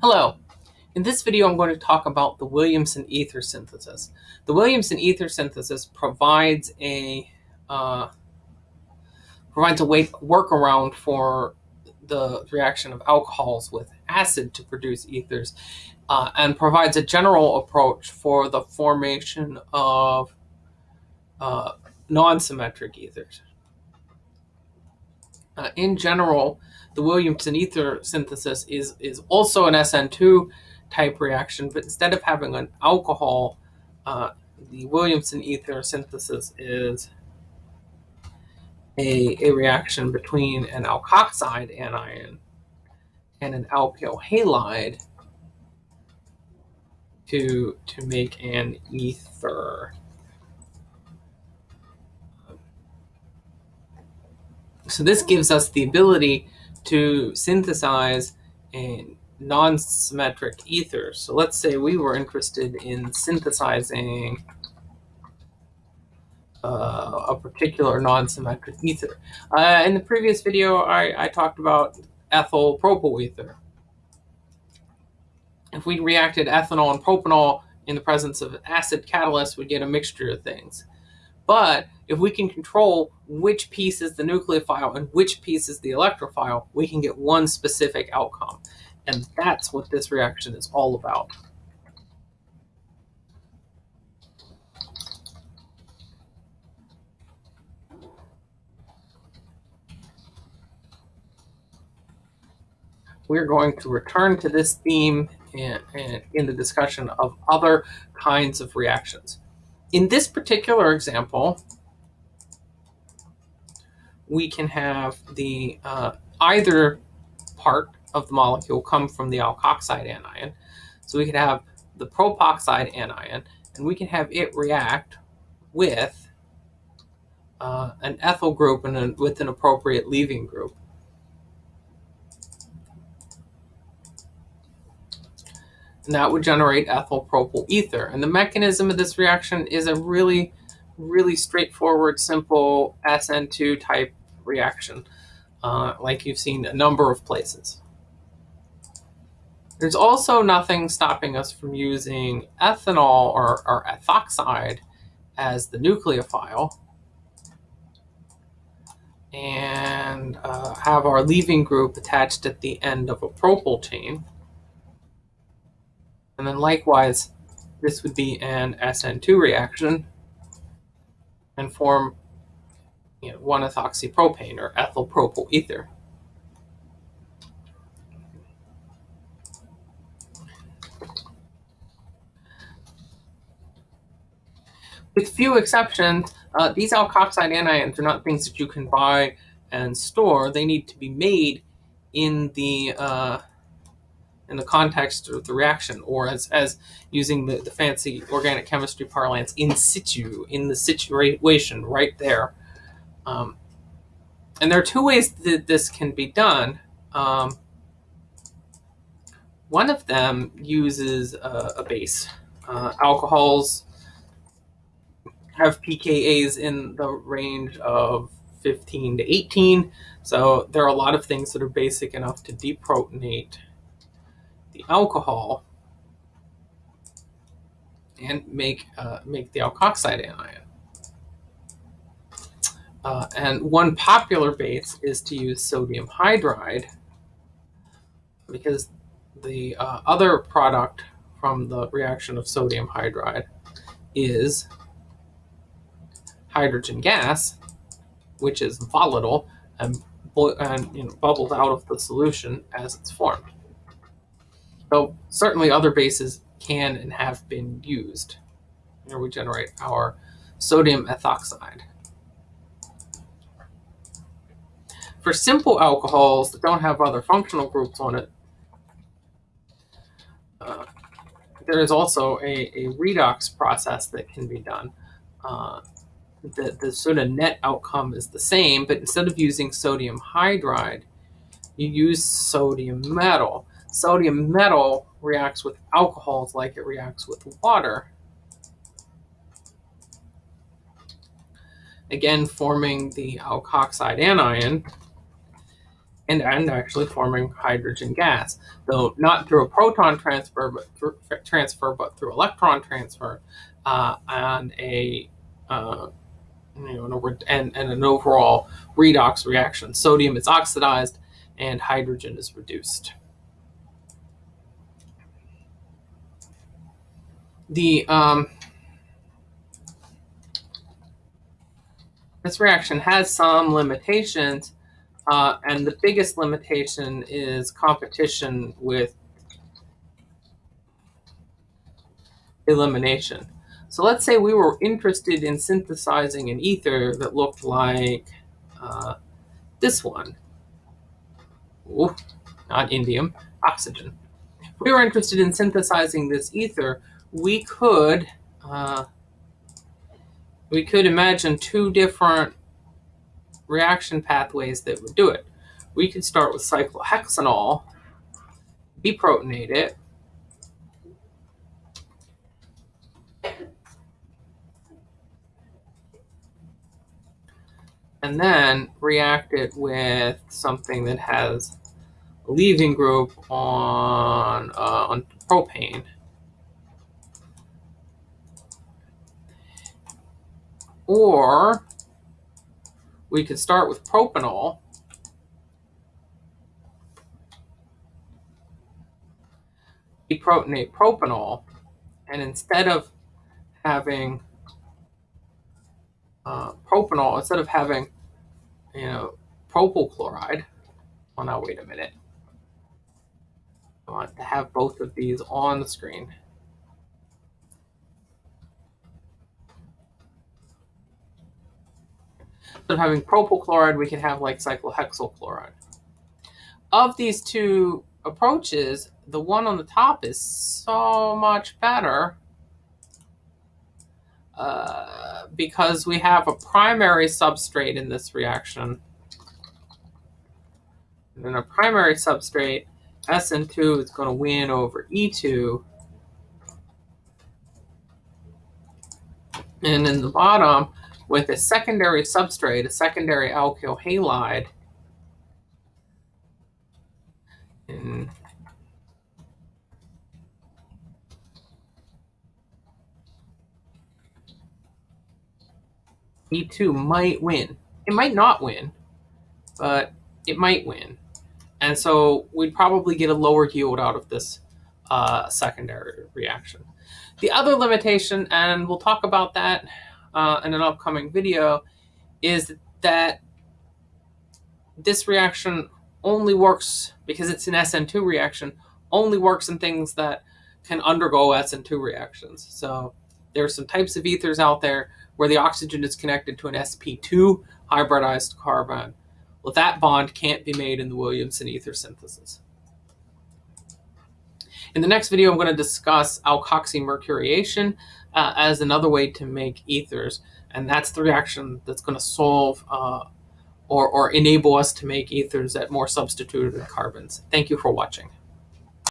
Hello. In this video, I'm going to talk about the Williamson ether synthesis. The Williamson ether synthesis provides a uh, provides a way workaround for the reaction of alcohols with acid to produce ethers, uh, and provides a general approach for the formation of uh, non-symmetric ethers. Uh, in general, the Williamson ether synthesis is, is also an SN2 type reaction, but instead of having an alcohol, uh, the Williamson ether synthesis is a, a reaction between an alkoxide anion and an alkyl halide to, to make an ether. So this gives us the ability to synthesize a non-symmetric ether. So let's say we were interested in synthesizing uh, a particular non-symmetric ether. Uh, in the previous video, I, I talked about ethyl propyl ether. If we reacted ethanol and propanol in the presence of acid catalyst, we'd get a mixture of things. But if we can control which piece is the nucleophile and which piece is the electrophile, we can get one specific outcome. And that's what this reaction is all about. We're going to return to this theme in, in, in the discussion of other kinds of reactions. In this particular example, we can have the uh, either part of the molecule come from the alkoxide anion. So we could have the propoxide anion, and we can have it react with uh, an ethyl group and a, with an appropriate leaving group. And that would generate ethyl propyl ether. And the mechanism of this reaction is a really, really straightforward, simple SN2 type reaction, uh, like you've seen a number of places. There's also nothing stopping us from using ethanol or, or ethoxide as the nucleophile and uh, have our leaving group attached at the end of a propyl chain. And then likewise, this would be an SN2 reaction and form you know, 1-ethoxypropane or ethyl propyl ether. With few exceptions, uh, these alkoxide anions are not things that you can buy and store. They need to be made in the uh, in the context of the reaction, or as, as using the, the fancy organic chemistry parlance, in situ, in the situation right there. Um, and there are two ways that this can be done. Um, one of them uses a, a base. Uh, alcohols have pKa's in the range of 15 to 18. So there are a lot of things that are basic enough to deprotonate the alcohol and make uh, make the alkoxide anion. Uh, and one popular base is to use sodium hydride because the uh, other product from the reaction of sodium hydride is hydrogen gas, which is volatile and, and you know, bubbles out of the solution as it's formed. So certainly other bases can and have been used. Here we generate our sodium ethoxide. For simple alcohols that don't have other functional groups on it, uh, there is also a, a, redox process that can be done. Uh, the, the sort of net outcome is the same, but instead of using sodium hydride, you use sodium metal. Sodium metal reacts with alcohols like it reacts with water. Again, forming the alkoxide anion. and, and actually forming hydrogen gas, though not through a proton transfer, but through transfer, but through electron transfer, uh, and a uh, you know, and, and an overall redox reaction. Sodium is oxidized and hydrogen is reduced. The um, this reaction has some limitations, uh, and the biggest limitation is competition with elimination. So let's say we were interested in synthesizing an ether that looked like uh, this one. Ooh, not indium, oxygen. We were interested in synthesizing this ether, we could uh, we could imagine two different reaction pathways that would do it. We could start with cyclohexanol, deprotonate it, and then react it with something that has a leaving group on, uh, on propane. Or we could start with propanol. Deprotonate propanol, and instead of having uh, propanol, instead of having, you know, propyl chloride, well now wait a minute. I want to have both of these on the screen. Of having propyl chloride, we can have like cyclohexyl chloride. Of these two approaches, the one on the top is so much better uh, because we have a primary substrate in this reaction. And a primary substrate, SN2 is going to win over E2. And in the bottom, with a secondary substrate, a secondary alkyl halide, in E2 might win. It might not win, but it might win. And so we'd probably get a lower yield out of this uh, secondary reaction. The other limitation, and we'll talk about that uh, in an upcoming video is that this reaction only works because it's an SN2 reaction, only works in things that can undergo SN2 reactions. So there are some types of ethers out there where the oxygen is connected to an sp2 hybridized carbon. Well, that bond can't be made in the Williamson ether synthesis. In the next video, I'm going to discuss alkoxymercuration, uh, as another way to make ethers. And that's the reaction that's going to solve uh, or, or enable us to make ethers at more substituted carbons. Thank you for watching.